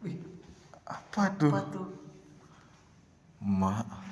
Wih. Apa tuh? Apa tuh? Mak.